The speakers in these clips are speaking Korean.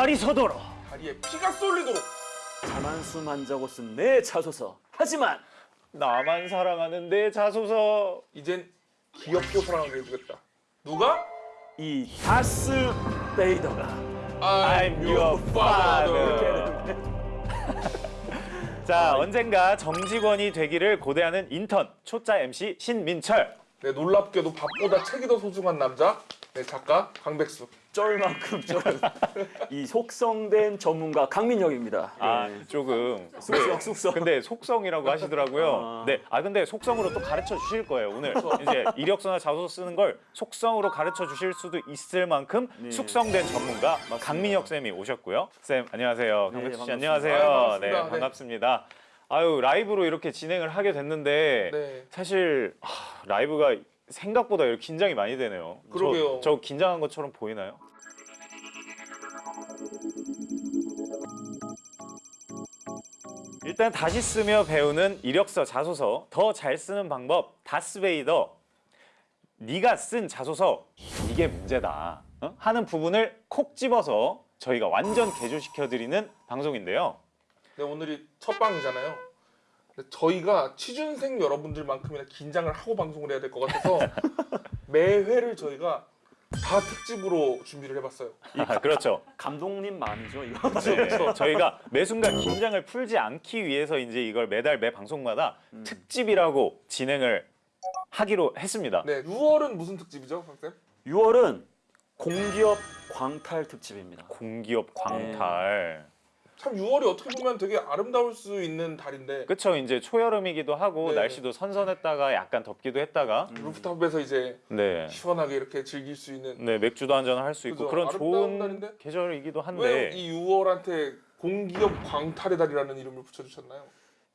핏발이 서도록 다리에 피가 쏠리도록 자만수만 적어 쓴내 자소서 하지만 나만 사랑하는 내 자소서. 이젠 귀엽게 사랑하게 해주겠다 누가? 이 다스 베이더가 I'm your father. 자, 언젠가 정직원이 되기를 고대하는 인턴 초짜 MC 신민철. 네 놀랍게도 밥보다 책이 더 소중한 남자 네 작가 강백수 쩔만큼 쩔 이 속성된 전문가 강민혁입니다. 아, 네. 조금 숙성 숙성. 근데 속성이라고 하시더라고요. 아. 네, 아 근데 속성으로 또 가르쳐 주실 거예요 오늘. 이제 이력서나 자소서 쓰는 걸 속성으로 가르쳐 주실 수도 있을 만큼 네. 숙성된 전문가 강민혁 쌤이 오셨고요. 쌤 안녕하세요. 네, 강백수 씨. 안녕하세요. 아유, 반갑습니다. 네, 네. 반갑습니다. 아유 라이브로 이렇게 진행을 하게 됐는데 네 사실 아, 라이브가 생각보다 이렇게 긴장이 많이 되네요. 저- 그러게요. 저 긴장한 것처럼 보이나요? 일단 다시 쓰며 배우는 이력서, 자소서 더 잘 쓰는 방법 다스베이더 네가 쓴 자소서 이게 문제다 어? 하는 부분을 콕 집어서 저희가 완전 개조시켜 드리는 방송인데요. 네, 오늘이 첫 방이잖아요. 저희가 취준생 여러분들만큼이나 긴장을 하고 방송을 해야 될 것 같아서 매 회를 저희가 다 특집으로 준비를 해봤어요. 아, 그렇죠. 감독님 마음이죠 이거. 네, 저희가 매 순간 긴장을 풀지 않기 위해서 이제 이걸 매달 매 방송마다 특집이라고 진행을 하기로 했습니다. 네, 6월은 무슨 특집이죠, 박쌤? 6월은 공기업 광탈 특집입니다. 공기업 광탈. 참 6월이 어떻게 보면 되게 아름다울 수 있는 달인데 그쵸 이제 초여름이기도 하고 네. 날씨도 선선했다가 약간 덥기도 했다가 루프탑에서 이제 네. 시원하게 이렇게 즐길 수 있는 네 맥주도 한잔 할 수 있고. 그런 좋은 날인데? 계절이기도 한데 왜 이 6월한테 공기업 광탈의 달이라는 이름을 붙여주셨나요?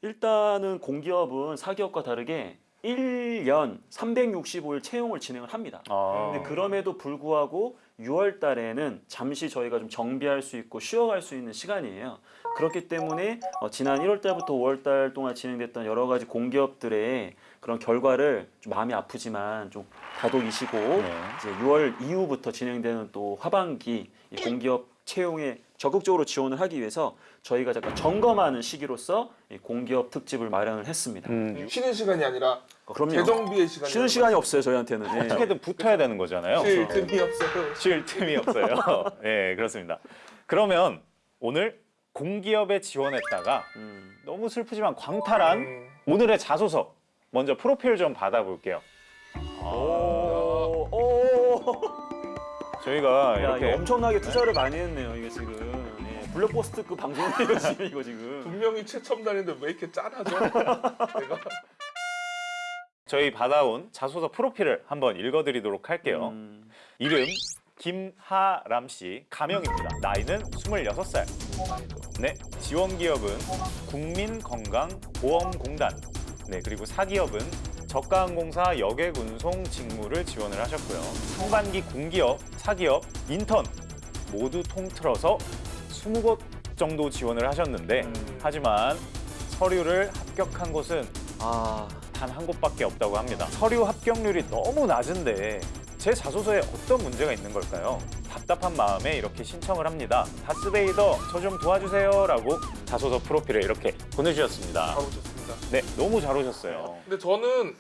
일단은 공기업은 사기업과 다르게 1년 365일 채용을 진행을 합니다. 아, 근데 그럼에도 불구하고 6월 달에는 잠시 저희가 좀 정비할 수 있고 쉬어갈 수 있는 시간이에요. 그렇기 때문에 어, 지난 1월 달부터 5월 달 동안 진행됐던 여러 가지 공기업들의 그런 결과를 좀 마음이 아프지만 좀 다독이시고 네. 이제 6월 이후부터 진행되는 또 하반기 이 공기업 채용에 적극적으로 지원을 하기 위해서 저희가 잠깐 점검하는 시기로서 이 공기업 특집을 마련을 했습니다. 음, 쉬는 시간이 아니라 어, 그럼요. 재정비의 시간이 쉬는 시간이 없어요 저희한테는. 예. 어떻게든 붙어야 되는 거잖아요. 쉴 틈이 없어요. 쉴 틈이 없어요. 네 그렇습니다. 그러면 오늘 공기업에 지원했다가 음. 너무 슬프지만 광탈한 음, 오늘의 자소서 먼저 프로필 좀 받아볼게요. 오, 오. 저희가 야, 이렇게 엄청나게 투자를 많이 했네요, 이게 지금. 예, 블록버스트 그 방송이에요, 지금 이거 지금. 분명히 최첨단인데 왜 이렇게 짠하죠? 내가 저희 받아온 자소서 프로필을 한번 읽어드리도록 할게요. 음, 이름 김하람 씨, 가명입니다. 나이는 26살. 네, 지원 기업은 국민건강보험공단. 네, 그리고 사기업은 저가항공사 여객운송 직무를 지원을 하셨고요. 상반기 공기업, 사기업, 인턴 모두 통틀어서 20곳 정도 지원을 하셨는데 음. 하지만 서류를 합격한 곳은 아, 단 한 곳밖에 없다고 합니다. 서류 합격률이 너무 낮은데 제 자소서에 어떤 문제가 있는 걸까요? 답답한 마음에 이렇게 신청을 합니다. 다스베이더 저 좀 도와주세요 라고 자소서 프로필을 이렇게 보내주셨습니다. 잘 오셨습니다. 네, 너무 잘 오셨어요. 근데 저는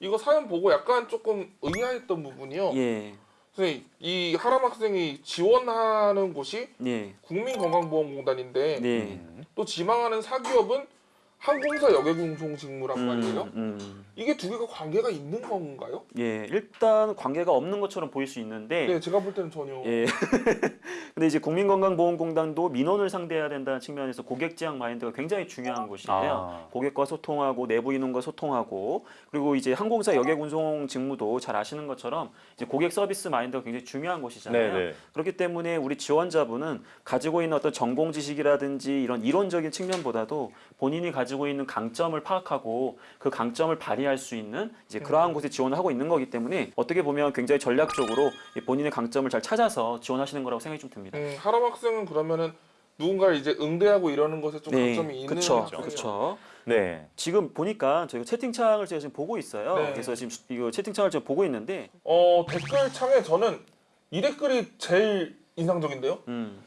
이거 사연 보고 약간 조금 의아했던 부분이요. 예, 선생님, 이 하람 학생이 지원하는 곳이 예, 국민건강보험공단인데 네. 음, 또 지망하는 사기업은 항공사 여객운송 직무란 음, 말이에요. 음. 이게 두 개가 관계가 있는 건가요? 예, 일단 관계가 없는 것처럼 보일 수 있는데, 네, 제가 볼 때는 전혀. 예. 근데 이제 국민건강보험공단도 민원을 상대해야 된다는 측면에서 고객 지향 마인드가 굉장히 중요한 곳이에요. 아. 고객과 소통하고 내부 인원과 소통하고 그리고 이제 항공사 여객 운송 직무도 잘 아시는 것처럼 이제 고객 서비스 마인드가 굉장히 중요한 곳이잖아요. 네네. 그렇기 때문에 우리 지원자분은 가지고 있는 어떤 전공 지식이라든지 이런 이론적인 측면보다도 본인이 가지고 있는 강점을 파악하고 그 강점을 발휘할 수 있는 이제 그러한 곳에 지원을 하고 있는 거기 때문에 어떻게 보면 굉장히 전략적으로 이 본인의 강점을 잘 찾아서 지원하시는 거라고 생각이 좀 듭니다. 음, 하람 학생은 그러면 누군가를 이제 응대하고 이러는 것에 좀 강점이 있는 학생이에요. 그렇죠. 네. 지금 보니까 저희가 채팅창을 제가 지금 보고 있어요. 네. 그래서 지금 이거 채팅창을 지금 보고 있는데, 어 댓글 창에 저는 이 댓글이 제일 인상적인데요. 음,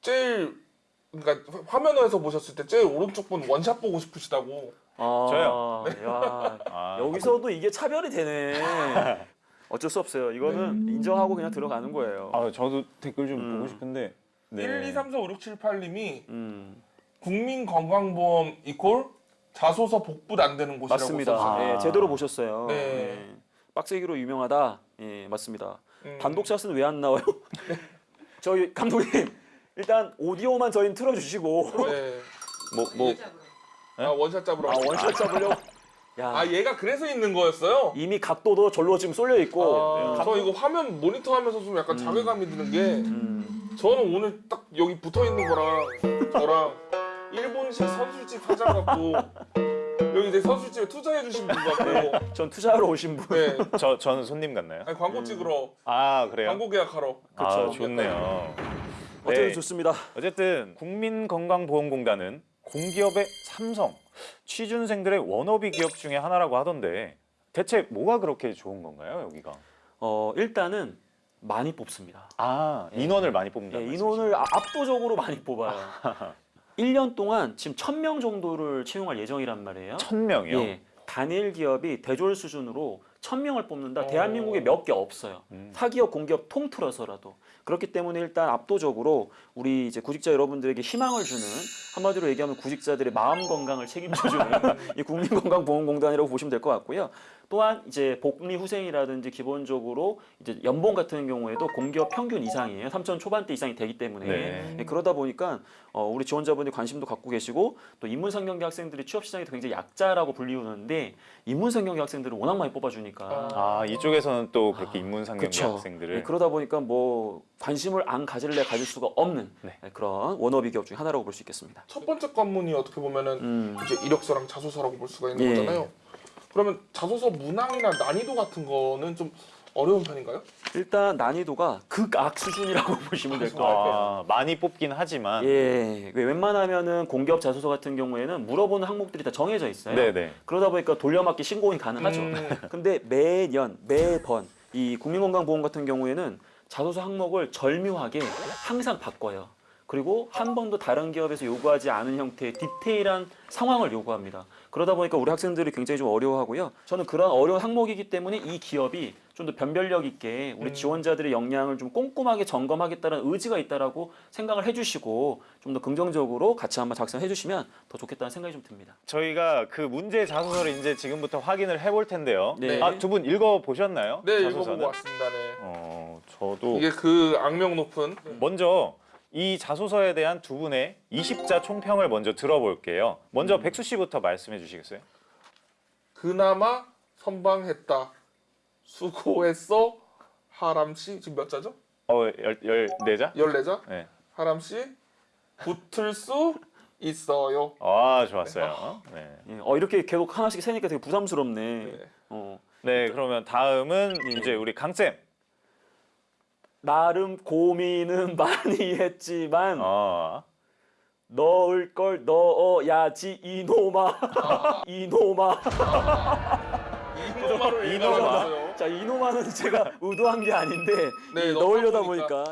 제일 그러니까 화면에서 보셨을 때 제일 오른쪽 분 원샷 보고 싶으시다고. 아, 저요? 야, 아, 여기서도 이게 차별이 되네. 어쩔 수 없어요. 이거는 인정하고 그냥 들어가는 거예요. 아, 저도 댓글 좀 음. 보고 싶은데. 네. 1, 2, 3, 4, 5, 6, 7, 8님이 음, 국민건강보험 이콜 자소서 복붙 안 되는 곳이라고 맞습니다. 써주세요. 예, 제대로 보셨어요. 네. 예, 빡세기로 유명하다. 예, 맞습니다. 음. 단독샷은 왜 안 나와요? 저희 감독님 일단 오디오만 저희는 틀어주시고 네. 뭐, 뭐, 아 원샷 잡으러. 아 원샷 잡으려고. 야, 아 얘가 그래서 있는 거였어요. 이미 각도도 절로 지금 쏠려 있고. 아, 예, 저 이거 화면 모니터하면서 좀 약간 자괴감이 드는 게 음, 저는 오늘 딱 여기 붙어 있는 거랑 저랑 일본식 선술집 사장 같고 여기 이제 선술집에 투자해 주신 분 같고 전 투자하러 오신 분. 네 저, 저는 손님 같나요? 아니, 광고 찍으러 아, 그래요? 광고 계약하러 아, 그쵸. 좋네요. 어쨌든 네. 좋습니다. 어쨌든 국민건강보험공단은 공기업의 삼성, 취준생들의 워너비 기업 중에 하나라고 하던데 대체 뭐가 그렇게 좋은 건가요, 여기가? 어, 일단은 많이 뽑습니다. 아, 인원을 많이 뽑는다. 예, 인원을 아- 압도적으로 많이 뽑아요. 1년 동안 지금 1000명 정도를 채용할 예정이란 말이에요. 천 명이요. 예. 단일 기업이 대졸 수준으로 1000명을 뽑는다. 어. 대한민국에 몇 개 없어요. 음. 사기업, 공기업 통틀어서라도. 그렇기 때문에 일단 압도적으로 우리 이제 구직자 여러분들에게 희망을 주는 한마디로 얘기하면 구직자들의 마음 건강을 책임져주는 이 국민건강보험공단이라고 보시면 될 것 같고요. 또한 이제 복리 후생이라든지 기본적으로 이제 연봉 같은 경우에도 공기업 평균 이상이에요. 3천 초반대 이상이 되기 때문에 네. 예, 그러다 보니까 어, 우리 지원자분이 관심도 갖고 계시고 또 인문상경계 학생들이 취업 시장에서 굉장히 약자라고 불리우는데 인문상경계 학생들을 워낙 많이 뽑아주니까 아, 이쪽에서는 또 그렇게 아, 인문상경계 그쵸. 학생들을 네, 그러다 보니까 뭐 관심을 안 가질래 가질 수가 없는 네. 네, 그런 워너비 기업 중에 하나라고 볼 수 있겠습니다. 첫 번째 관문이 어떻게 보면은 음. 이제 이력서랑 자소서라고 볼 수가 있는 예. 거잖아요. 그러면 자소서 문항이나 난이도 같은 거는 좀 어려운 편인가요? 일단 난이도가 극악 수준이라고 보시면 될 것 같아요. 아, 많이 뽑긴 하지만 예, 왜 웬만하면은 공기업 자소서 같은 경우에는 물어보는 항목들이 다 정해져 있어요. 네네. 그러다 보니까 돌려막기 신고는 가능하죠. 음. 근데 매년 매번 이 국민건강보험 같은 경우에는 자소서 항목을 절묘하게 항상 바꿔요. 그리고 한 번도 다른 기업에서 요구하지 않은 형태의 디테일한 상황을 요구합니다. 그러다 보니까 우리 학생들이 굉장히 좀 어려워하고요. 저는 그런 어려운 항목이기 때문에 이 기업이 좀 더 변별력 있게 우리 음. 지원자들의 역량을 좀 꼼꼼하게 점검하겠다는 의지가 있다라고 생각을 해주시고 좀 더 긍정적으로 같이 한번 작성해 주시면 더 좋겠다는 생각이 좀 듭니다. 저희가 그 문제 자소서를 이제 지금부터 확인을 해볼 텐데요. 네. 아, 두 분 읽어 보셨나요? 네 자소서는? 읽어보고 왔습니다. 네. 어, 저도 이게 그 악명 높은 먼저 이 자소서에 대한 두 분의 20자 총평을 먼저 들어볼게요. 먼저 백수 씨부터 말씀해 주시겠어요? 그나마 선방했다. 수고했어. 하람 씨 지금 몇 자죠? 어, 열, 열네 자? 14자? 네. 하람 씨 붙을 수 있어요. 아, 좋았어요. 네. 예, 어 이렇게 계속 하나씩 세니까 되게 부담스럽네. 네. 어, 네, 그러면 다음은 예. 이제 우리 강쌤. 나름 고민은 많이 했지만 어. 넣을 걸 넣어야지 이놈아 이놈아. 이노마를 이노마. 읽어봤어요. 자 이놈아는 제가 의도한 게 아닌데 네, 넣으려다 보니까.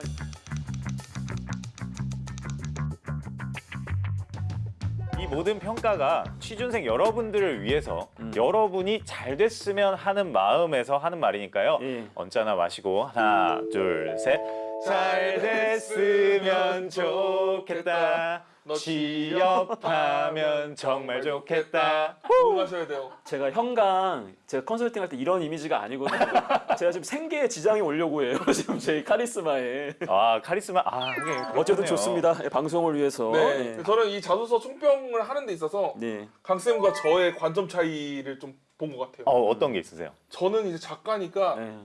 이 모든 평가가 취준생 여러분들을 위해서 음. 여러분이 잘 됐으면 하는 마음에서 하는 말이니까요. 예. 언짢아 마시고 하나, 둘, 셋. 잘 됐으면 좋겠다. 너 취업하면 정말 좋겠다. 응하셔야 돼요. 제가 현강 제가 컨설팅 할 때 이런 이미지가 아니거든요. 제가 지금 생계에 지장이 오려고 해요. 지금 제 카리스마에. 아 카리스마. 아 하긴 어쨌든. 좋습니다. 예, 방송을 위해서. 네. 네. 저는 이 자소서 총평을 하는 데 있어서 네. 강 쌤과 저의 관점 차이를 좀 본 것 같아요. 어 어떤 게 있으세요? 저는 이제 작가니까 네.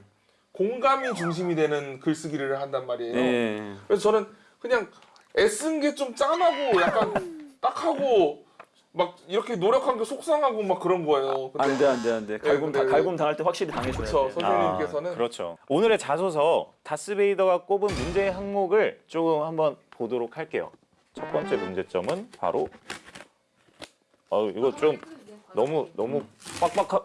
공감이 중심이 되는 글쓰기를 한단 말이에요. 네. 그래서 저는 그냥 애쓴 게 좀 짠하고 약간 딱하고 막 이렇게 노력한 게 속상하고 막 그런 거예요. 근데 안돼 안 돼 안돼. 갈굼 네, 다, 네. 갈굼 당할 때 확실히 당해줘야 돼. 선생님. 선생님께서는? 아, 그렇죠. 오늘의 자소서 다스베이더가 꼽은 문제 항목을 조금 한번 보도록 할게요. 첫 번째 문제점은 바로 어 이거 좀 너무 너무 빡빡하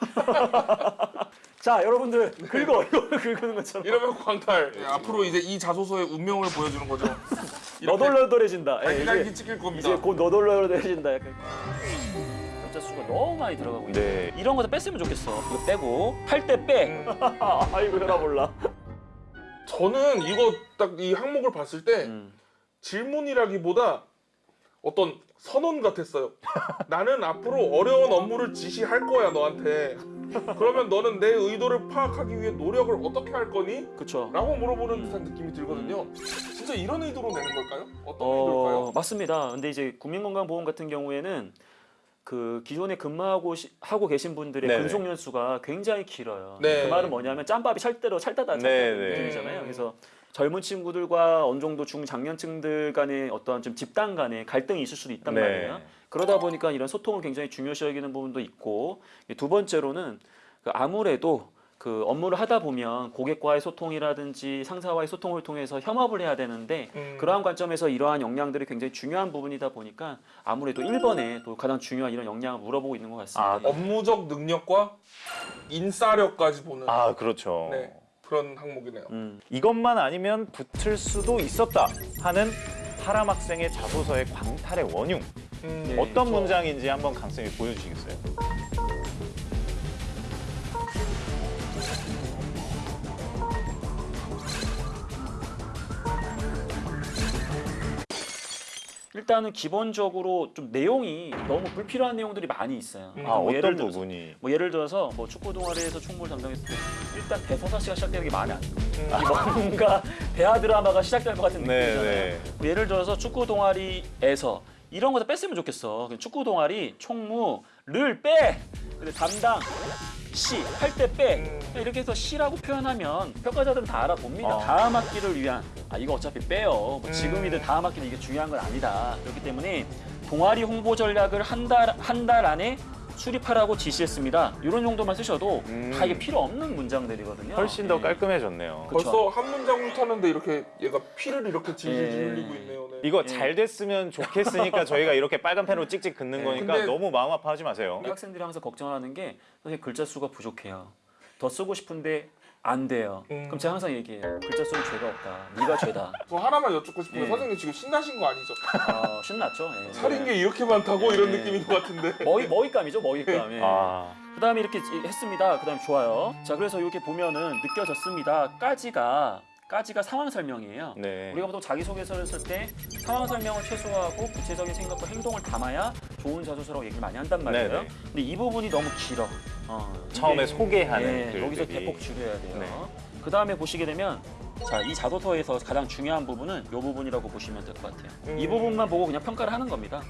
자 여러분들 긁어 이거 긁는 것처럼 이러면 광탈. 예, 앞으로 이제 이 자소서의 운명을 보여주는 거죠. 너덜너덜해진다. 예, 이제, 찍힐 겁니다. 이제 곧 너덜너덜해진다. 약간. 글자 수가 너무 많이 들어가고 있네. 네. 이런 거 다 뺐으면 좋겠어. 이거 빼고 할때 빼. 음. 아이고 혈아 몰라. 저는 이거 딱 이 항목을 봤을 때 음. 질문이라기보다 어떤 선언 같았어요. 나는 앞으로 어려운 업무를 지시할 거야 너한테. 그러면 너는 내 의도를 파악하기 위해 노력을 어떻게 할 거니? 그쵸. 라고 물어보는 듯한 느낌이 들거든요. 진짜 이런 의도로 내는 걸까요? 어떤 어, 의도일까요? 맞습니다. 근데 이제 국민건강보험 같은 경우에는 그 기존에 근무하고 시- 하고 계신 분들의 네네. 근속 연수가 굉장히 길어요. 네. 그 말은 뭐냐면 짬밥이 찰대로 찰다다 찰다다 네네. 느낌이잖아요. 그래서 젊은 친구들과 어느 정도 중장년층들 간의 어떤 좀 집단 간의 갈등이 있을 수도 있단 네. 말이에요. 그러다 보니까 이런 소통을 굉장히 중요시 여기는 부분도 있고 두 번째로는 그 아무래도 그 업무를 하다 보면 고객과의 소통이라든지 상사와의 소통을 통해서 협업을 해야 되는데 음. 그러한 관점에서 이러한 역량들이 굉장히 중요한 부분이다 보니까 아무래도 1번에 또 가장 중요한 이런 역량을 물어보고 있는 것 같습니다. 아, 업무적 능력과 인싸력까지 보는 아 그렇죠. 네, 그런 항목이네요. 음. 이것만 아니면 붙을 수도 있었다 하는 파람 학생의 자소서의 광탈의 원흉 음, 네. 어떤 그렇죠. 문장인지 한번 강쌤이 보여주시겠어요? 일단은 기본적으로 좀 내용이 너무 불필요한 내용들이 많이 있어요. 음. 아뭐 어떤 들어서- 부분이? 뭐 예를 들어서 뭐 축구 동아리에서 총무를 담당했을 때 일단 대서사시가 시작되는 게 마음에 안 들어. 음. 아, 뭔가 대하 드라마가 시작될 것 같은 네, 느낌이잖아요. 네. 뭐 예를 들어서 축구 동아리에서 이런 거 다 뺐으면 좋겠어. 그 축구 동아리 총무 를 빼. 근데 담당 시 할 때 빼. 음. 이렇게 해서 시라고 표현하면 평가자들은 다 알아봅니다. 어. 다음 학기를 위한 아 이거 어차피 빼요. 뭐 음. 지금이든 다음 학기는 이게 중요한 건 아니다. 그렇기 때문에 동아리 홍보 전략을 한 달 한 달 안에 수립하라고 지시했습니다. 이런 정도만 쓰셔도 음. 다 이게 필요 없는 문장들이거든요. 훨씬 더 예. 깔끔해졌네요. 그쵸. 벌써 한 문장 훑었는데 이렇게 얘가 피를 이렇게 질질 예. 흘리고 있네요. 네. 이거 예. 잘 됐으면 좋겠으니까 저희가 이렇게 빨간 펜으로 찍찍 긋는 예. 거니까 너무 마음 아파하지 마세요. 우리 학생들이 항상 걱정하는 게 선생님 글자 수가 부족해요. 더 쓰고 싶은데 안 돼요. 음. 그럼 제가 항상 얘기해요. 글자 수는 죄가 없다. 네가 죄다. 저 하나만 여쭙고 싶은데 예. 선생님 지금 신나신 거 아니죠? 아, 신났죠? 예. 차린 게 이렇게 많다고 예. 이런 느낌인 것 같은데. 머위 머위감이죠, 머위감. 예. 아, 그 다음에 이렇게 했습니다. 그 다음에 좋아요. 자, 그래서 이렇게 보면은 느껴졌습니다.까지가 까지가 상황 설명이에요. 네. 우리가 보통 자기소개서를 쓸 때 상황 설명을 최소화하고 구체적인 생각과 행동을 담아야 좋은 자소서라고 얘기를 많이 한단 말이에요. 네네. 근데 이 부분이 너무 길어. 어, 처음에 소개하는 예, 글들이. 여기서 대폭 줄여야 돼요. 네. 그 다음에 보시게 되면 자, 이 자소서에서 가장 중요한 부분은 이 부분이라고 보시면 될 것 같아요. 음. 이 부분만 보고 그냥 평가를 하는 겁니다.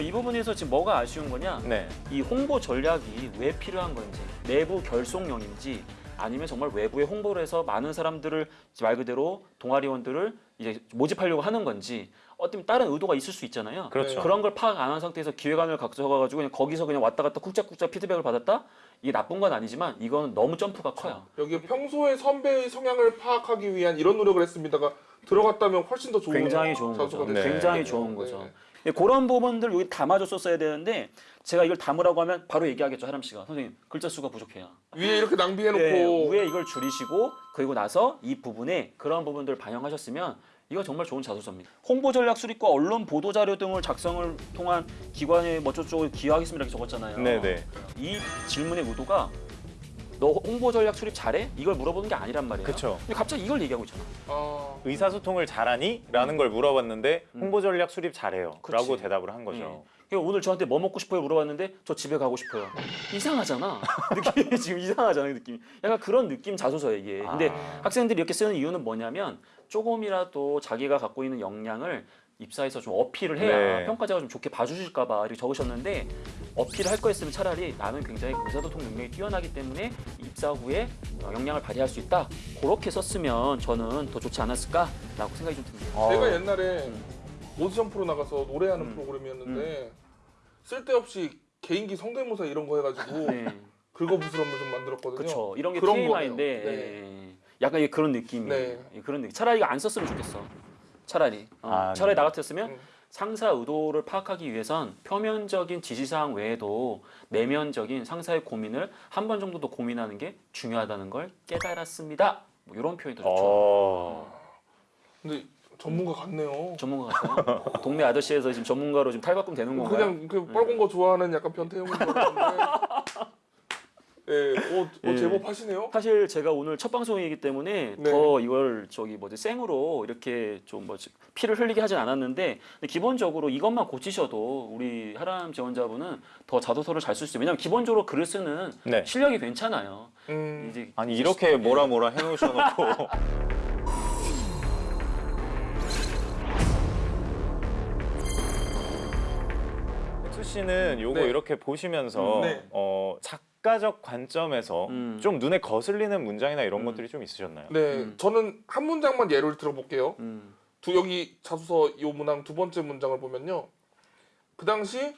이 부분에서 지금 뭐가 아쉬운 거냐? 네. 이 홍보 전략이 왜 필요한 건지, 내부 결속용인지, 아니면 정말 외부에 홍보를 해서 많은 사람들을 말 그대로 동아리원들을 이제 모집하려고 하는 건지, 어떤 다른 의도가 있을 수 있잖아요. 그렇죠. 그런 걸 파악 안 한 상태에서 기획안을 가져가가지고 그냥 거기서 그냥 왔다 갔다 쿵짝쿵짝 피드백을 받았다? 이게 나쁜 건 아니지만 이거는 너무 점프가 커요. 여기 평소에 선배의 성향을 파악하기 위한 이런 노력을 했습니다가 들어갔다면 훨씬 더 좋은 굉장히 좋은 거죠. 네. 굉장히. 좋은 네. 거죠. 예, 그런 부분들 여기 담아줬었어야 되는데 제가 이걸 담으라고 하면 바로 얘기하겠죠 하람 씨가 선생님 글자 수가 부족해요. 위에 이렇게 낭비해놓고 예, 위에 이걸 줄이시고 그리고 나서 이 부분에 그런 부분들을 반영하셨으면 이거 정말 좋은 자소서입니다. 홍보 전략 수립과 언론 보도 자료 등을 작성을 통한 기관에 뭐저쪽을 기여하겠습니다 이렇게 적었잖아요. 네네. 이 질문의 의도가 너 홍보 전략 수립 잘해? 이걸 물어보는 게 아니란 말이에요. 그쵸. 근데 갑자기 이걸 얘기하고 있잖아. 아, 의사소통을 잘하니? 라는 걸 물어봤는데 음. 홍보 전략 수립 잘해요. 그치. 라고 대답을 한 거죠. 그러니까 오늘 저한테 뭐 먹고 싶어요 물어봤는데 저 집에 가고 싶어요. 이상하잖아. 느낌이 지금 이상하잖아 느낌이. 약간 그런 느낌 자소서예요 이게. 근데 아. 학생들이 이렇게 쓰는 이유는 뭐냐면 조금이라도 자기가 갖고 있는 역량을 입사해서 좀 어필을 해야 네. 평가자가 좀 좋게 봐주실까 봐 이렇게 적으셨는데 어필을 할 거였으면 차라리 나는 굉장히 의사소통 능력이 뛰어나기 때문에 입사 후에 어, 역량을 발휘할 수 있다. 그렇게 썼으면 저는 더 좋지 않았을까라고 생각이 좀 듭니다. 어, 제가 옛날에 음. 오디션 프로 나가서 노래하는 음. 프로그램이었는데 쓸데없이 개인기 성대모사 이런 거 해가지고 네. 긁어부스럼을 좀 만들었거든요. 그렇죠. 이런 게 그런 TMI인데 거예요. 예. 약간 이게 그런 느낌이 네. 예, 그런 느낌. 차라리 이거 안 썼으면 좋겠어. 차라리 어, 아, 차라리 네. 나 같았으면 음. 상사 의도를 파악하기 위해선 표면적인 지시사항 외에도 내면적인 상사의 고민을 한 번 정도 더 고민하는 게 중요하다는 걸 깨달았습니다. 뭐 이런 표현이 더 좋죠. 어. 근데 전문가 같네요. 전문가 같아요. 동네 아저씨에서 지금 전문가로 지금 탈바꿈 되는 건가요? 그냥 그 빨간 거 좋아하는 약간 변태형인 줄 알았는데. 예, 어, 어 예. 제법 하시네요. 사실 제가 오늘 첫 방송이기 때문에 네. 더 이걸 저기 뭐지 생으로 이렇게 좀 뭐지 피를 흘리게 하진 않았는데 근데 기본적으로 이것만 고치셔도 우리 하람 지원자분은 더 자소서를 잘 쓸 수 있어요. 왜냐면 기본적으로 글을 쓰는 네. 실력이 괜찮아요. 음, 이제 아니 이렇게 뭐라 뭐라 해놓으셔놓고 씨는 요거 네. 이렇게 보시면서 음, 네. 어, 작가적 관점에서 음. 좀 눈에 거슬리는 문장이나 이런 음. 것들이 좀 있으셨나요? 네, 음. 저는 한 문장만 예를 들어볼게요. 음, 두 여기 자소서 요 문항 두 번째 문장을 보면요. 그 당시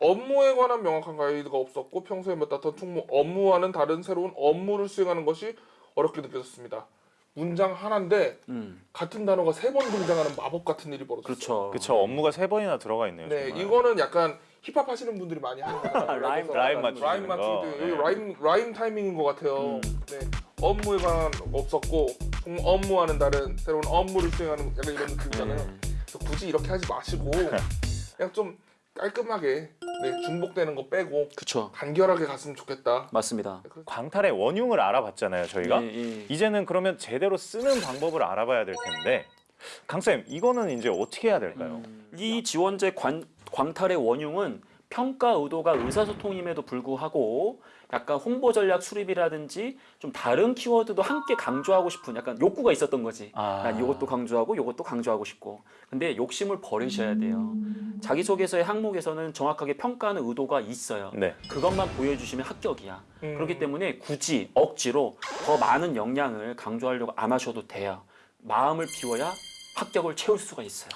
업무에 관한 명확한 가이드가 없었고 평소에 맡았던 총무 업무와는 다른 새로운 업무를 수행하는 것이 어렵게 느껴졌습니다. 문장 하나인데 음, 같은 단어가 세 번 등장하는 마법 같은 일이 벌어졌어요. 그렇죠. 그쵸 업무가 세 번이나 들어가 있네요. 네, 정말. 이거는 약간 힙합 하시는 분들이 많이 하는 거예요. rhyme, rhyme 맞추는 rhyme 거. 맞추기 네. rhyme rhyme 타이밍인 것 같아요. 음. 네, 업무에 관한 없었고 총 업무와는 다른 새로운 업무를 수행하는 약간 이런 느낌이잖아요. 음, 그래서 굳이 이렇게 하지 마시고 그냥 좀 깔끔하게 네, 중복되는 거 빼고 그렇죠. 간결하게 갔으면 좋겠다. 맞습니다. 그래서 광탈의 원흉을 알아봤잖아요. 저희가 예, 예. 이제는 그러면 제대로 쓰는 방법을 알아봐야 될 텐데 강쌤 이거는 이제 어떻게 해야 될까요? 이 지원제 관, 광탈의 원흉은 평가 의도가 의사소통임에도 불구하고 약간 홍보 전략 수립이라든지 좀 다른 키워드도 함께 강조하고 싶은 약간 욕구가 있었던 거지. 아. 난 이것도 강조하고 이것도 강조하고 싶고. 근데 욕심을 버리셔야 돼요. 자기소개서의 항목에서는 정확하게 평가하는 의도가 있어요. 네. 그것만 보여주시면 합격이야. 음. 그렇기 때문에 굳이 억지로 더 많은 역량을 강조하려고 안 하셔도 돼요. 마음을 비워야 합격을 채울 수가 있어요.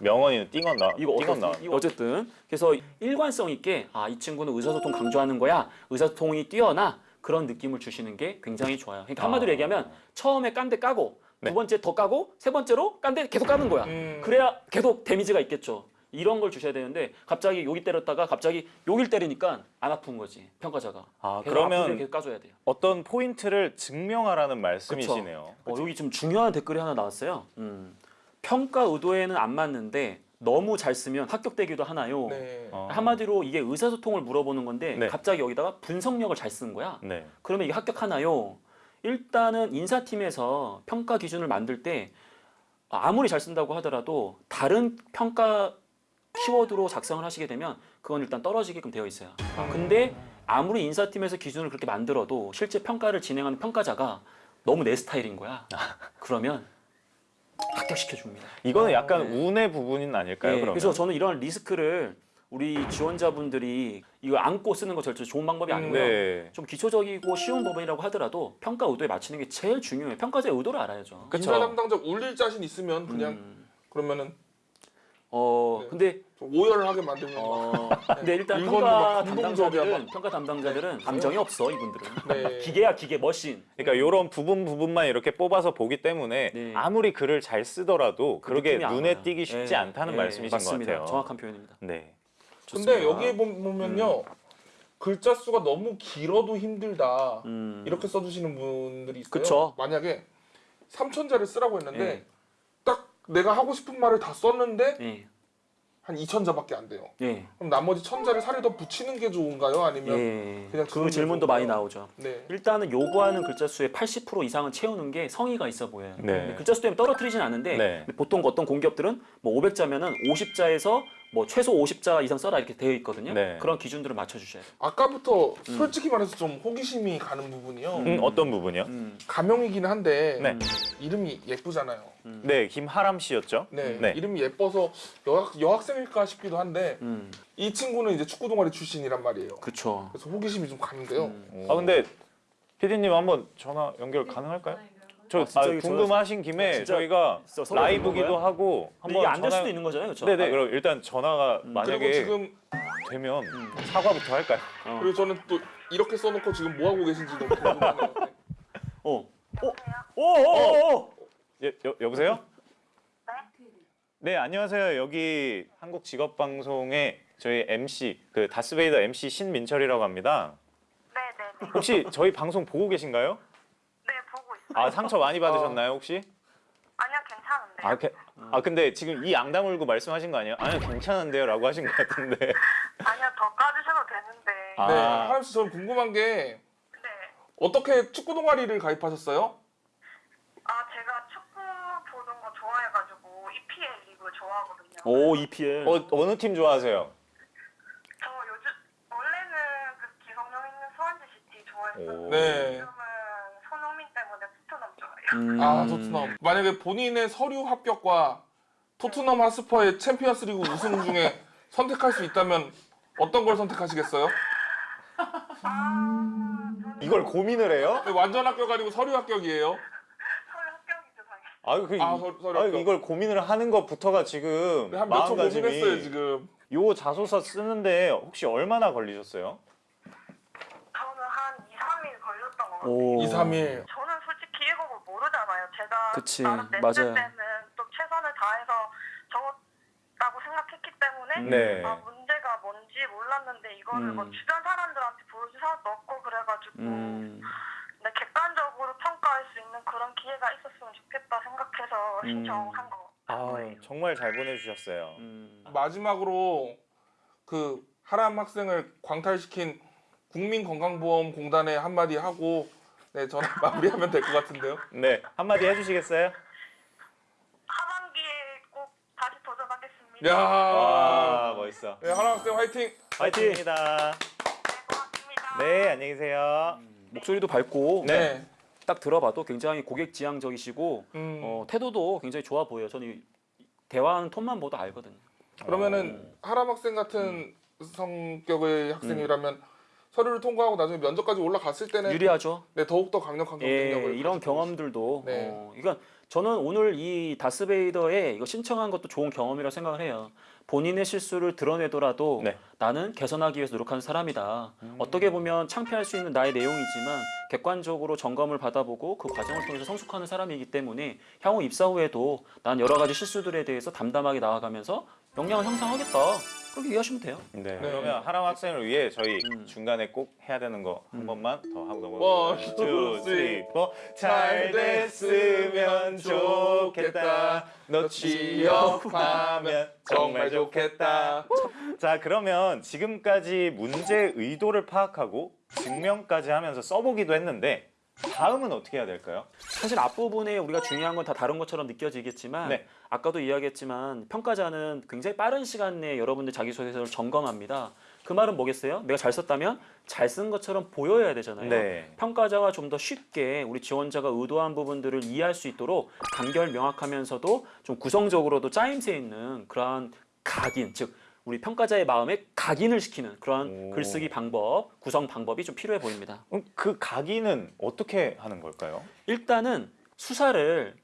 명언이 띵었나? 이거 띵었나? 어쨌든, 어쨌든 그래서 일관성 있게 아 이 친구는 의사소통 강조하는 거야 의사소통이 뛰어나 그런 느낌을 주시는 게 굉장히 좋아요. 그러니까 한마디로 아. 얘기하면 처음에 깐 데 까고 네. 두 번째 더 까고 세 번째로 깐 데 계속 까는 거야. 음. 그래야 계속 데미지가 있겠죠. 이런 걸 주셔야 되는데 갑자기 여기 때렸다가 갑자기 여길 때리니까 안 아픈 거지 평가자가. 아 그러면 계속 까줘야 돼요. 어떤 포인트를 증명하라는 말씀이시네요. 어, 여기 좀 중요한 댓글이 하나 나왔어요. 음. 평가 의도에는 안 맞는데 너무 잘 쓰면 합격되기도 하나요? 네. 어. 한마디로 이게 의사소통을 물어보는 건데 네. 갑자기 여기다가 분석력을 잘 쓰는 거야. 네. 그러면 이게 합격하나요? 일단은 인사팀에서 평가 기준을 만들 때 아무리 잘 쓴다고 하더라도 다른 평가 키워드로 작성을 하시게 되면 그건 일단 떨어지게끔 되어 있어요. 근데 아무리 인사팀에서 기준을 그렇게 만들어도 실제 평가를 진행하는 평가자가 너무 내 스타일인 거야. 그러면 합격시켜 줍니다. 이거는 약간 네. 운의 부분은 아닐까요? 예, 그러면? 그래서 저는 이런 리스크를 우리 지원자분들이 이거 안고 쓰는 거 절대 좋은 방법이 아니고요. 네. 좀 기초적이고 쉬운 부분이라고 하더라도 평가 의도에 맞추는 게 제일 중요해요. 평가자의 의도를 알아야죠. 그쵸. 인사 담당자 울릴 자신 있으면 그냥 음, 그러면은 어 네. 근데 좀 오열하게 만들면 어 근데 일단 이거는 평가 담당자들은 막. 평가 담당자들은 감정이 없어 이분들은. 네. 기계야 기계 머신. 그러니까 이런 부분 부분만 이렇게 뽑아서 보기 때문에 네. 아무리 글을 잘 쓰더라도 그안 눈에. 띄기 쉽지 예, 않다는 예, 말씀이신 맞습니다. 것 같아요. 정확한 표현입니다. 네. 근데 좋습니다. 여기에 보- 보면요 글자 수가 너무 길어도 힘들다 음, 이렇게 써주시는 분들이 있어요. 그쵸. 만약에 3천자를 쓰라고 했는데 예. 딱 내가 하고 싶은 말을 다 썼는데 예, 한 2천자밖에 안 돼요. 예, 그럼 나머지 천자를 살이 더 붙이는 게 좋은가요? 아니면 예. 그냥 그 질문도 게 많이 좋은가요? 나오죠. 네. 일단은 요구하는 글자 수의 80% 이상은 채우는 게 성의가 있어 보여요. 네. 글자 수 때문에 떨어뜨리진 않는데 네. 보통 어떤 공기업들은 뭐 500자면은 50자에서 뭐 최소 50자 이상 써라 이렇게 되어 있거든요. 네. 그런 기준들을 맞춰 주셔야 돼요. 아까부터 솔직히 말해서 좀 호기심이 가는 부분이요. 음, 어떤 부분이요? 음. 가명이긴 한데 네. 이름이 예쁘잖아요. 네, 김하람 씨였죠? 네. 네. 이름이 예뻐서 여학, 여학생일까 싶기도 한데 음. 이 친구는 이제 축구 동아리 출신이란 말이에요. 그렇죠. 그래서 호기심이 좀 가는데요. 음. 아 근데 피디님 한번 전화 연결 가능할까요? 저 아, 진짜 아, 궁금하신 김에 진짜 저희가 진짜 라이브기도? 하고 한번 이게 안될 전화- 수도 있는 거잖아요, 그렇죠? 네네. 그럼 일단 전화가 음. 만약에 지금 되면 사과부터 할까요? 어. 그리고 저는 또 이렇게 써놓고 지금 뭐 하고 계신지 너무 궁금하네요. 네. 어. 어. 오, 오, 오, 오. 예, 여, 여보세요? 네, 안녕하세요. 여기 한국 직업 방송의 저희 MC 그 다스베이더 MC 신민철이라고 합니다. 네 네 네. 혹시 저희 방송 보고 계신가요? 아, 상처 많이 받으셨나요, 혹시? 아니요 괜찮은데. 아, 게, 아 근데 지금 이 양담 울고 말씀하신 거 아니에요? 아니요, 괜찮은데요라고 하신 것 같은데. 아니요 더 까주셔도 되는데. 아. 네, 하람 씨 저는 궁금한 게 네. 어떻게 축구 동아리를 가입하셨어요? 아 제가 축구 보는 거 좋아해가지고 EPL 리그 좋아하거든요. 오 EPL. 어, 어느 팀 좋아하세요? 저 요즘 원래는 그 기성용 있는 수원지 시티 좋아했었는데 오. 네. 요즘은 손흥민 때문에 토트넘 좋아해요. 음. 아 토트넘. 만약에 본인의 서류 합격과 토트넘 하스퍼의 챔피언스리그 우승 중에 선택할 수 있다면 어떤 걸 선택하시겠어요? 아 이걸 고민을 해요? 네, 완전 합격 아니고 서류 합격이에요. 아유, 그, 아, 이- 서- 서류 아유, 합격. 이걸 고민을 하는 것부터가 지금 한몇초 마음가짐이 고민했어요 지금. 요 자소서 쓰는데 혹시 얼마나 걸리셨어요? 저는 한 2, 3일 걸렸던 것 같아요. 오. 2, 3일. 저는 솔직히 일곡을 모르잖아요. 제가 그치, 나름 냈을 맞아요. 때는 또 최선을 다해서 적었다고 생각했기 때문에 네. 아, 문제가 뭔지 몰랐는데 이거를 음. 뭐 주변 사람들한테 보여줄 사람도 없고 그래가지고 음. 근데 객관적으로 평가할 수 있는 그런 기회가 있었으면 좋겠다 생각해서 음. 신청한 거. 아, 정말 잘 보내주셨어요. 음. 마지막으로 그 하람 학생을 광탈시킨 국민건강보험공단에 한마디 하고 네 저는 마무리하면 될 것 같은데요. 네, 한마디 해주시겠어요? 하반기에 꼭 다시 도전하겠습니다. 야, 와, 멋있어. 네, 하람 학생 화이팅. 화이팅입니다. 네. 네, 안녕히 계세요. 목소리도 밝고 네. 딱 들어봐도 굉장히 고객 지향적이시고 음, 어, 태도도 굉장히 좋아 보여요. 저는 이- 대화하는 톤만 보도 알거든요. 그러면은 하람 학생 같은 성격의 학생이라면 서류를 통과하고 나중에 면접까지 올라갔을 때는 유리하죠. 네, 더욱 더 강력한 예, 경쟁력을 이런 가지고 경험들도 네. 어, 그러니까 저는 오늘 이 다스베이더에 이거 신청한 것도 좋은 경험이라고 생각을 해요. 본인의 실수를 드러내더라도 네. 나는 개선하기 위해서 노력하는 사람이다. 어떻게 보면 창피할 수 있는 나의 내용이지만 객관적으로 점검을 받아보고 그 과정을 통해서 성숙하는 사람이기 때문에 향후 입사 후에도 난 여러 가지 실수들에 대해서 담담하게 나아가면서 역량을 향상하겠다. 그렇게 이해하시면 돼요. 네, 그러면 하람 학생을 위해 저희 음. 중간에 꼭 해야 되는 거 한 번만 더 하고 one, 넘어가겠습니다. two, three, 잘 됐으면 좋겠다. 너 취업하면 정말 좋겠다. 자, 그러면 지금까지 문제 의도를 파악하고 증명까지 하면서 써보기도 했는데 다음은 어떻게 해야 될까요? 사실 앞부분에 우리가 중요한 건 다 다른 것처럼 느껴지겠지만 네. 아까도 이야기했지만 평가자는 굉장히 빠른 시간 내에 여러분들 자기소개서를 점검합니다. 그 말은 뭐겠어요? 내가 잘 썼다면 잘 쓴 것처럼 보여야 되잖아요. 네. 평가자가 좀 더 쉽게 우리 지원자가 의도한 부분들을 이해할 수 있도록 간결 명확하면서도 좀 구성적으로도 짜임새 있는 그러한 각인, 즉 우리 평가자의 마음에 각인을 시키는 그러한 오. 글쓰기 방법, 구성 방법이 좀 필요해 보입니다. 그럼 그 각인은 어떻게 하는 걸까요? 일단은 수사를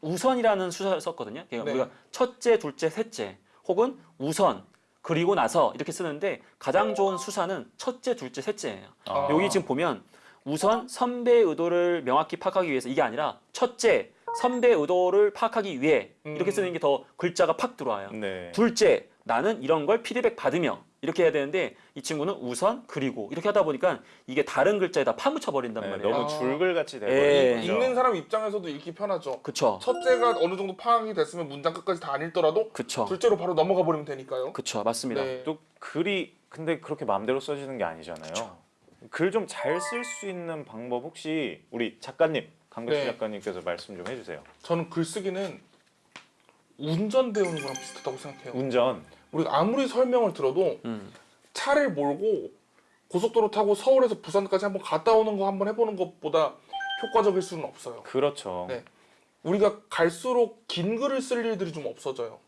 우선이라는 수사를 썼거든요. 그러니까 네. 우리가 첫째, 둘째, 셋째 혹은 우선 그리고 나서 이렇게 쓰는데 가장 좋은 수사는 첫째, 둘째, 셋째예요. 아. 여기 지금 보면 우선 선배의 의도를 명확히 파악하기 위해서 이게 아니라 첫째, 선배의 의도를 파악하기 위해 이렇게 음. 쓰는 게 더 글자가 팍 들어와요. 네. 둘째, 나는 이런 걸 피드백 받으며 이렇게 해야 되는데 이 친구는 우선 그리고 이렇게 하다 보니까 이게 다른 글자에 다 파묻혀 버린단 네, 말이에요. 너무 아. 줄글같이 예. 돼버리는 거죠. 읽는 사람 입장에서도 읽기 편하죠. 그쵸, 첫째가 어느 정도 파악이 됐으면 문장 끝까지 다 안 읽더라도 그쵸, 둘째로 바로 넘어가 버리면 되니까요. 그쵸, 맞습니다. 네. 또 글이 근데 그렇게 마음대로 써지는 게 아니잖아요. 글 좀 잘 쓸 수 있는 방법 혹시 우리 작가님 강백수 네. 작가님께서 말씀 좀 해주세요. 저는 글쓰기는 운전 배우는 거랑 비슷하다고 생각해요. 운전. 우리가 아무리 설명을 들어도 음. 차를 몰고 고속도로 타고 서울에서 부산까지 한번 갔다 오는 거 한번 해보는 것보다 효과적일 수는 없어요. 그렇죠. 네. 우리가 갈수록 긴 글을 쓸 일들이 좀 없어져요.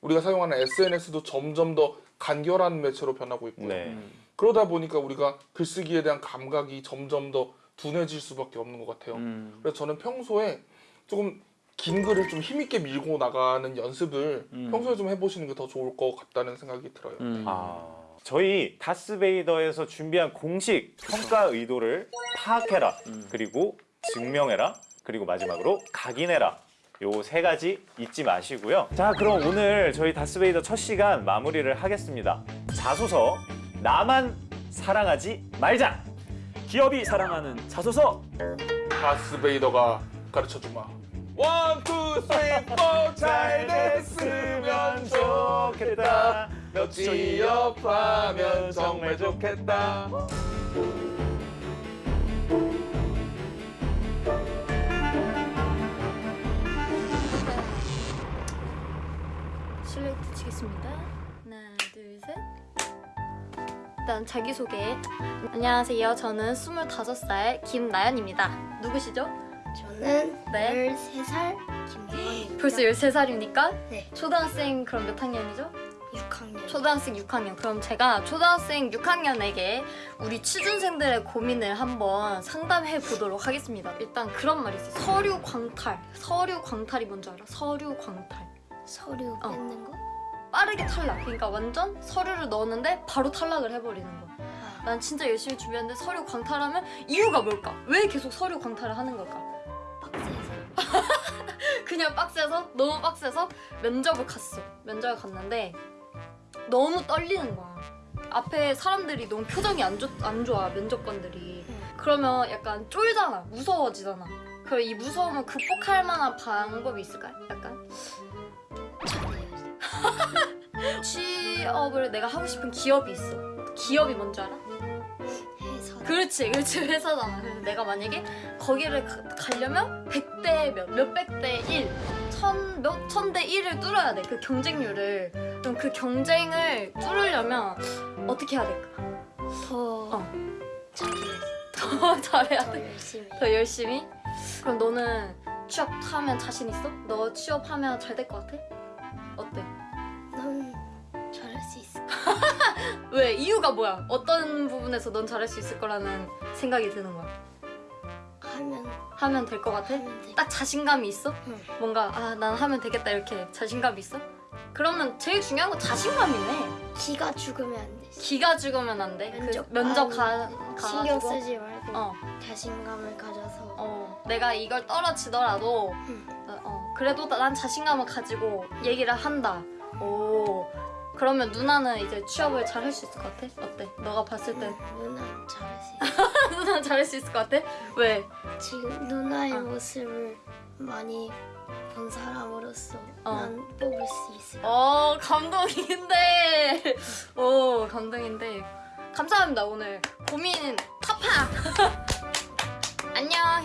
우리가 사용하는 SNS도 점점 더 간결한 매체로 변하고 있고요. 네. 음. 그러다 보니까 우리가 글쓰기에 대한 감각이 점점 더 둔해질 수밖에 없는 것 같아요. 음. 그래서 저는 평소에 조금 긴 글을 좀 힘있게 밀고 나가는 연습을 음. 평소에 좀 해보시는 게 더 좋을 것 같다는 생각이 들어요. 음. 아, 저희 다스베이더에서 준비한 공식 평가 의도를 파악해라. 음. 그리고 증명해라. 그리고 마지막으로 각인해라. 요 세 가지 잊지 마시고요. 자, 그럼 오늘 저희 다스베이더 첫 시간 마무리를 하겠습니다. 자소서 나만 사랑하지 말자. 기업이 사랑하는 자소서 다스베이더가 가르쳐주마. one, two, three, four, 잘 됐으면 좋겠다. 너 취업하면 정말 좋겠다. 실루엣 치겠습니다. 하나, 둘, 셋. 일단 자기소개. 안녕하세요. 저는 25살 김나연입니다. 누구시죠? 저는 네. 13살 김정원입니다. 벌써 13살입니까? 네. 초등학생 그럼 몇 학년이죠? 6학년. 초등학생 6학년. 그럼 제가 초등학생 6학년에게 우리 취준생들의 고민을 한번 상담해 보도록 하겠습니다. 일단 그런 말이 있어요. 서류 광탈. 서류 광탈이 뭔지 알아? 서류 광탈. 서류 어. 뺏는 거? 빠르게 탈락. 그러니까 완전 서류를 넣었는데 바로 탈락을 해버리는 거야. 아, 난 진짜 열심히 준비했는데 서류 광탈하면 이유가 뭘까? 왜 계속 서류 광탈을 하는 걸까? 빡세서. 그냥 빡세서 너무 빡세서 면접을 갔어. 면접을 갔는데 너무 떨리는 거야. 앞에 사람들이 너무 표정이 안, 좋, 안 좋아 면접관들이. 응. 그러면 약간 쫄잖아, 무서워지잖아. 그럼 이 무서움을 극복할 만한 방법이 있을까요? 약간. 취업을 내가 하고 싶은 기업이 있어. 기업이 뭔지 알아? 그렇지, 그렇지 회사잖아. 그래서 내가 만약에 거기를 가, 가려면 100대 몇, 몇백 대 1, 천, 몇 천 대 1을 뚫어야 돼. 그 경쟁률을. 그럼 그 경쟁을 뚫으려면 어떻게 해야 될까? 더 어. 더 잘해야 더 돼. 열심히. 더 열심히? 그럼 너는 취업하면 자신 있어? 너 취업하면 잘 될 것 같아? 어때? 왜? 이유가 뭐야? 어떤 부분에서 넌 잘할 수 있을 거라는 생각이 드는 거야? 하면 하면 될 것 같아? 돼. 딱 자신감이 있어? 응. 뭔가 아 난 하면 되겠다 이렇게 자신감이 있어? 그러면 제일 중요한 건 자신감이네. 기가 죽으면 안 돼. 기가 죽으면 안 돼. 면접 그 면접 가 아, 신경 가가지고 쓰지 말고 어, 자신감을 가져서. 어, 내가 이걸 떨어지더라도 응. 어, 어, 그래도 난 자신감을 가지고 얘기를 한다. 오, 그러면 누나는 이제 취업을 잘 할 수 있을 것 같아? 어때? 너가 봤을 때 응, 누나 잘할 수 있어. 누나 잘할 수 있을 것 같아? 왜? 지금 누나의 어. 모습을 많이 본 사람으로서 어. 난 뽑을 수 있을 거. 어 감동인데 오 감동인데 감사합니다 오늘 고민 타파 안녕